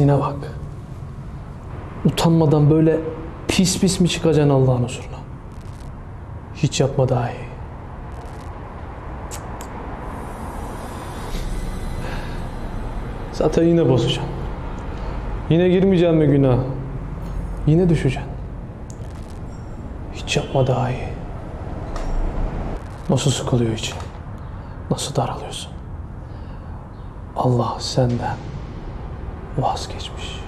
Pisliğine bak. Utanmadan böyle pis pis mi çıkacaksın Allah'ın huzuruna? Hiç yapma daha iyi. Zaten yine bozacaksın. Yine girmeyeceksin mi günah? Yine düşeceksin. Hiç yapma daha iyi. Nasıl sıkılıyor için? Nasıl daralıyorsun? Allah senden vazgeçmiş.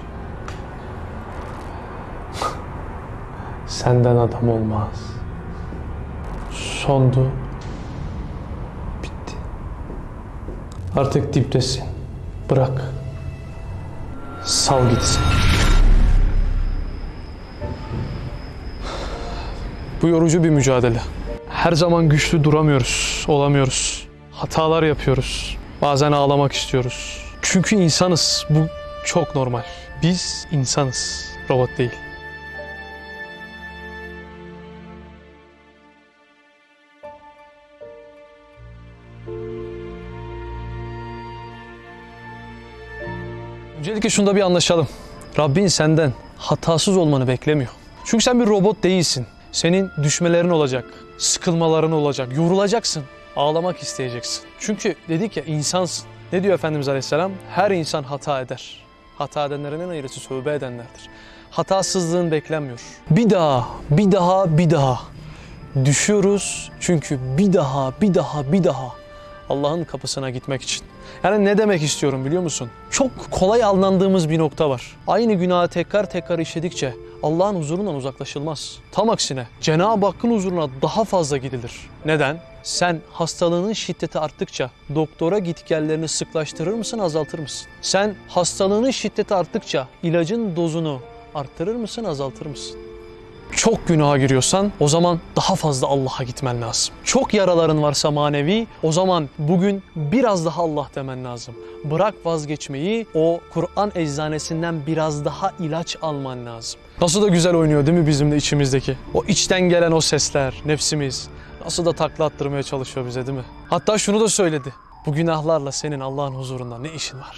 Senden adam olmaz. Sondu. Bitti. Artık diptesin. Bırak. Sal gitsin. Bu yorucu bir mücadele. Her zaman güçlü duramıyoruz, olamıyoruz. Hatalar yapıyoruz. Bazen ağlamak istiyoruz. Çünkü insanız. Bu çok normal. Biz insanız, robot değil. Öncelikle şunda bir anlaşalım. Rabbin senden hatasız olmanı beklemiyor. Çünkü sen bir robot değilsin. Senin düşmelerin olacak, sıkılmaların olacak, yorulacaksın, ağlamak isteyeceksin. Çünkü dedik ya insansın. Ne diyor Efendimiz Aleyhisselam? Her insan hata eder. Hata edenlerin en ayrısı tövbe edenlerdir. Hatasızlığın beklenmiyor. Bir daha, bir daha, bir daha. Düşüyoruz çünkü bir daha, bir daha, bir daha Allah'ın kapısına gitmek için. Yani ne demek istiyorum biliyor musun? Çok kolay alındığımız bir nokta var. Aynı günahı tekrar tekrar işledikçe Allah'ın huzurundan uzaklaşılmaz. Tam aksine Cenab-ı Hakk'ın huzuruna daha fazla gidilir. Neden? Sen hastalığının şiddeti arttıkça doktora gitgellerini sıklaştırır mısın, azaltır mısın? Sen hastalığının şiddeti arttıkça ilacın dozunu arttırır mısın, azaltır mısın? Çok günaha giriyorsan o zaman daha fazla Allah'a gitmen lazım. Çok yaraların varsa manevi o zaman bugün biraz daha Allah demen lazım. Bırak vazgeçmeyi o Kur'an eczanesinden biraz daha ilaç alman lazım. Nasıl da güzel oynuyor değil mi bizim de içimizdeki? O içten gelen o sesler, nefsimiz nasıl da takla attırmaya çalışıyor bize değil mi? Hatta şunu da söyledi. Bu günahlarla senin Allah'ın huzurunda ne işin var?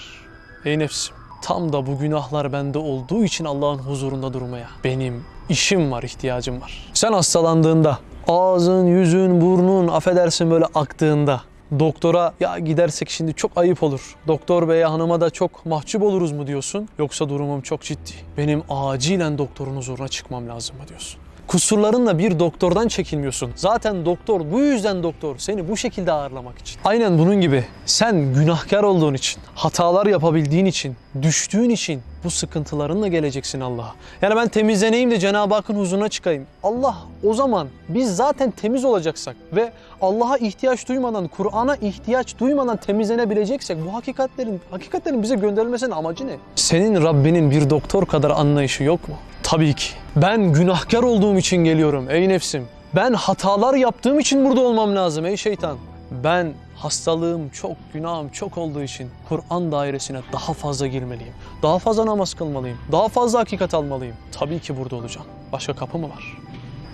Ey nefsim tam da bu günahlar bende olduğu için Allah'ın huzurunda durmaya benim işim var, ihtiyacım var. Sen hastalandığında, ağzın, yüzün, burnun affedersin böyle aktığında doktora ya gidersek şimdi çok ayıp olur. Doktor beye hanıma da çok mahcup oluruz mu diyorsun? Yoksa durumum çok ciddi. Benim acilen doktorun huzuruna çıkmam lazım mı diyorsun? Kusurlarınla bir doktordan çekilmiyorsun. Zaten doktor bu yüzden doktor seni bu şekilde ağırlamak için. Aynen bunun gibi sen günahkar olduğun için, hatalar yapabildiğin için, düştüğün için bu sıkıntılarınla geleceksin Allah'a. Yani ben temizleneyim de Cenab-ı Hakk'ın huzuruna çıkayım. Allah o zaman biz zaten temiz olacaksak ve Allah'a ihtiyaç duymadan, Kur'an'a ihtiyaç duymadan temizlenebileceksek bu hakikatlerin hakikatlerin bize gönderilmesinin amacı ne? Senin Rabbinin bir doktor kadar anlayışı yok mu? Tabii ki. Ben günahkar olduğum için geliyorum ey nefsim. Ben hatalar yaptığım için burada olmam lazım ey şeytan. Ben hastalığım çok, günahım çok olduğu için Kur'an dairesine daha fazla girmeliyim. Daha fazla namaz kılmalıyım. Daha fazla hakikat almalıyım. Tabii ki burada olacağım. Başka kapı mı var?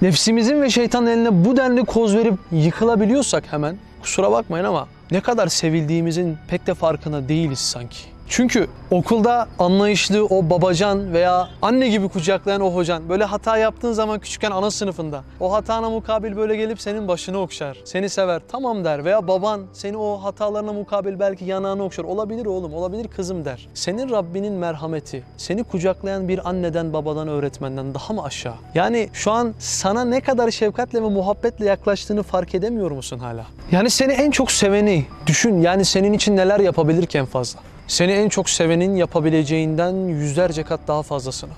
Nefsimizin ve şeytanın eline bu denli koz verip yıkılabiliyorsak hemen kusura bakmayın ama ne kadar sevildiğimizin pek de farkında değiliz sanki. Çünkü okulda anlayışlı o babacan veya anne gibi kucaklayan o hocan böyle hata yaptığın zaman küçükken ana sınıfında o hatana mukabil böyle gelip senin başını okşar. Seni sever tamam der veya baban seni o hatalarına mukabil belki yanağını okşar. Olabilir oğlum olabilir kızım der. Senin Rabbinin merhameti seni kucaklayan bir anneden babadan öğretmenden daha mı aşağı? Yani şu an sana ne kadar şefkatle ve muhabbetle yaklaştığını fark edemiyor musun hala? Yani seni en çok seveni düşün yani senin için neler yapabilirken fazla. Seni en çok sevenin yapabileceğinden yüzlerce kat daha fazlasını.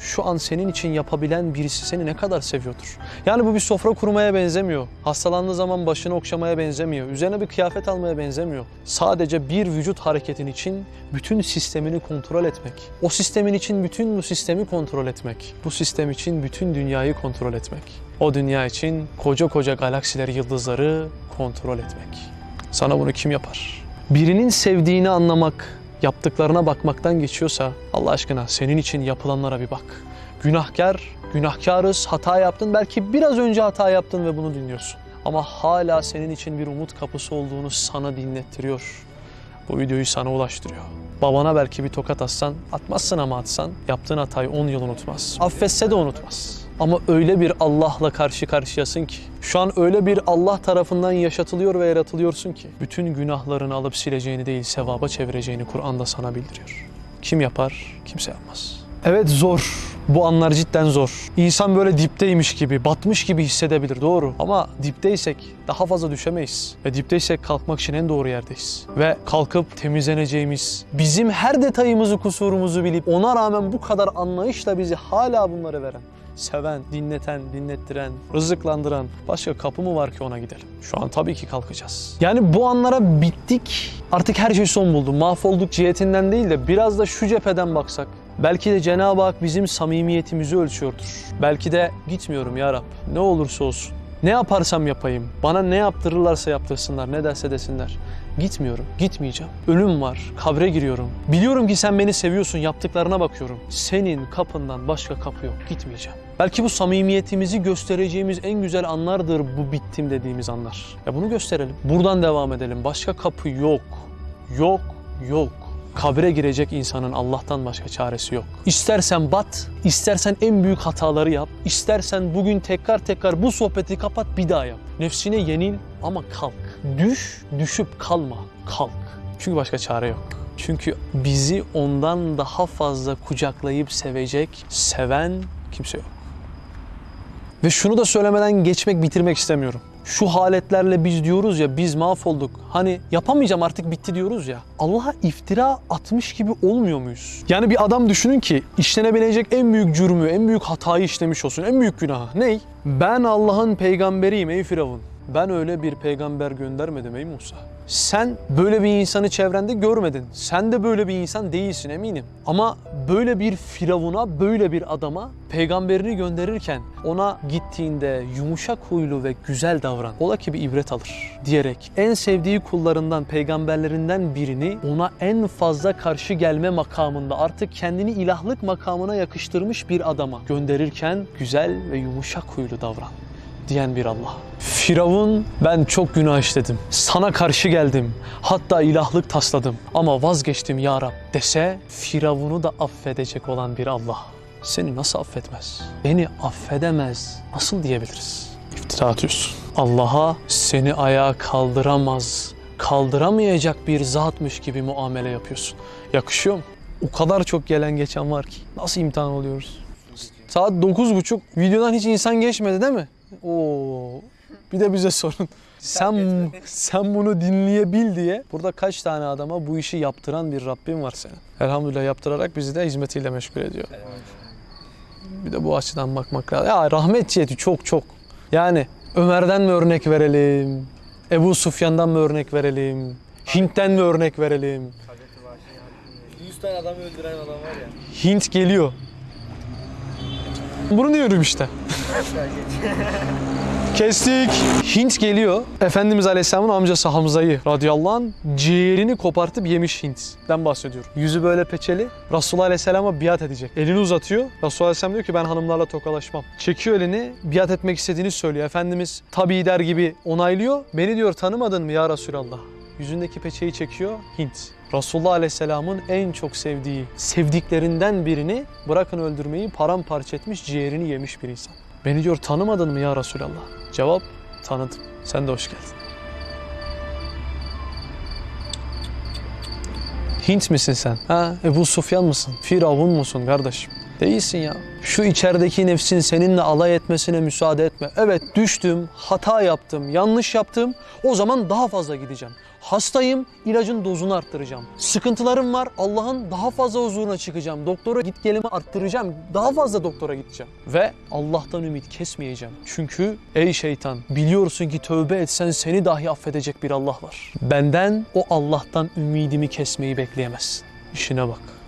Şu an senin için yapabilen birisi seni ne kadar seviyordur. Yani bu bir sofra kurmaya benzemiyor. Hastalandığı zaman başını okşamaya benzemiyor. Üzerine bir kıyafet almaya benzemiyor. Sadece bir vücut hareketin için bütün sistemini kontrol etmek. O sistemin için bütün bu sistemi kontrol etmek. Bu sistem için bütün dünyayı kontrol etmek. O dünya için koca koca galaksileri, yıldızları kontrol etmek. Sana bunu kim yapar? Birinin sevdiğini anlamak, yaptıklarına bakmaktan geçiyorsa Allah aşkına senin için yapılanlara bir bak. Günahkar, günahkarız, hata yaptın. Belki biraz önce hata yaptın ve bunu dinliyorsun. Ama hala senin için bir umut kapısı olduğunu sana dinlettiriyor. Bu videoyu sana ulaştırıyor. Babana belki bir tokat atsan, atmazsın ama atsan, yaptığın hatayı 10 yıl unutmaz. Affetse de unutmaz. Ama öyle bir Allah'la karşı karşıyasın ki, şu an öyle bir Allah tarafından yaşatılıyor ve yaratılıyorsun ki, bütün günahlarını alıp sileceğini değil, sevaba çevireceğini Kur'an'da sana bildiriyor. Kim yapar? Kimse yapmaz. Evet zor. Bu anlar cidden zor. İnsan böyle dipteymiş gibi, batmış gibi hissedebilir doğru. Ama dipteysek daha fazla düşemeyiz. Ve dipteysek kalkmak için en doğru yerdeyiz. Ve kalkıp temizleneceğimiz, bizim her detayımızı, kusurumuzu bilip ona rağmen bu kadar anlayışla bizi hala bunları veren, seven, dinleten, dinlettiren, rızıklandıran başka kapı mı var ki ona gidelim? Şu an tabii ki kalkacağız. Yani bu anlara bittik. Artık her şey son buldu. Mahvolduk cihetinden değil de biraz da şu cepheden baksak. Belki de Cenab-ı Hak bizim samimiyetimizi ölçüyordur. Belki de gitmiyorum ya Rab. Ne olursa olsun. Ne yaparsam yapayım. Bana ne yaptırırlarsa yaptırsınlar. Ne derse desinler. Gitmiyorum. Gitmeyeceğim. Ölüm var. Kabre giriyorum. Biliyorum ki sen beni seviyorsun. Yaptıklarına bakıyorum. Senin kapından başka kapı yok. Gitmeyeceğim. Belki bu samimiyetimizi göstereceğimiz en güzel anlardır bu bittim dediğimiz anlar. Ya bunu gösterelim. Buradan devam edelim. Başka kapı yok. Yok. Yok. Kabre girecek insanın Allah'tan başka çaresi yok. İstersen bat, istersen en büyük hataları yap, istersen bugün tekrar tekrar bu sohbeti kapat bir daha yap. Nefsine yenil ama kalk. Düş, düşüp kalma. Kalk. Çünkü başka çare yok. Çünkü bizi ondan daha fazla kucaklayıp sevecek, seven kimse yok. Ve şunu da söylemeden geçmek, bitirmek istemiyorum. Şu haletlerle biz diyoruz ya biz mahvolduk. Hani yapamayacağım artık bitti diyoruz ya. Allah'a iftira atmış gibi olmuyor muyuz? Yani bir adam düşünün ki işlenebilecek en büyük cürmü, en büyük hatayı işlemiş olsun. En büyük günahı. Ney? Ben Allah'ın peygamberiyim ey Firavun. Ben öyle bir peygamber göndermedim ey Musa. Sen böyle bir insanı çevrende görmedin. Sen de böyle bir insan değilsin eminim. Ama böyle bir firavuna, böyle bir adama peygamberini gönderirken ona gittiğinde yumuşak huylu ve güzel davran. Ola ki bir ibret alır diyerek en sevdiği kullarından, peygamberlerinden birini ona en fazla karşı gelme makamında artık kendini ilahlık makamına yakıştırmış bir adama gönderirken güzel ve yumuşak huylu davran diyen bir Allah. Firavun ben çok günah işledim. Sana karşı geldim. Hatta ilahlık tasladım. Ama vazgeçtim ya Rab dese Firavun'u da affedecek olan bir Allah. Seni nasıl affetmez? Beni affedemez. Nasıl diyebiliriz? İftira atıyorsun. Allah'a seni ayağa kaldıramaz, kaldıramayacak bir zatmış gibi muamele yapıyorsun. Yakışıyor mu? O kadar çok gelen geçen var ki. Nasıl imtihan oluyoruz? Saat 9.30 videodan hiç insan geçmedi değil mi? Oo. Bir de bize sorun. Sen sen bunu dinleyebil diye burada kaç tane adama bu işi yaptıran bir Rabbim var senin. Elhamdülillah yaptırarak bizi de hizmetiyle meşgul ediyor. Bir de bu açıdan bakmak lazım. Ya rahmet ciheti çok çok. Yani Ömer'den mi örnek verelim? Ebu Sufyan'dan mı örnek verelim? Hint'ten mi örnek verelim? 100 tane adamı öldüren adam var ya. Hint geliyor. Bunu diyorum işte. Kestik. Hint geliyor. Efendimiz Aleyhisselam'ın amcası Hamza'yı radıyallahu anh ciğerini kopartıp yemiş Hint'den bahsediyorum. Yüzü böyle peçeli. Resulullah Aleyhisselam'a biat edecek. Elini uzatıyor. Resulullah Aleyhisselam diyor ki ben hanımlarla tokalaşmam. Çekiyor elini biat etmek istediğini söylüyor. Efendimiz tabii der gibi onaylıyor. Beni diyor tanımadın mı ya Resulallah? Yüzündeki peçeyi çekiyor Hint. Resulullah Aleyhisselam'ın en çok sevdiği, sevdiklerinden birini bırakın öldürmeyi paramparça etmiş, ciğerini yemiş bir insan. Beni diyor tanımadın mı ya Resulallah? Cevap tanıdım. Sen de hoş geldin. Hint misin sen? Ha? Ebu Sufyan mısın? Firavun musun kardeşim? Değilsin ya. Şu içerideki nefsin seninle alay etmesine müsaade etme. Evet düştüm, hata yaptım, yanlış yaptım. O zaman daha fazla gideceğim. Hastayım, ilacın dozunu arttıracağım. Sıkıntılarım var, Allah'ın daha fazla huzuruna çıkacağım. Doktora git gelimi arttıracağım. Daha fazla doktora gideceğim. Ve Allah'tan ümit kesmeyeceğim. Çünkü ey şeytan biliyorsun ki tövbe etsen seni dahi affedecek bir Allah var. Benden o Allah'tan ümidimi kesmeyi bekleyemezsin. İşine bak.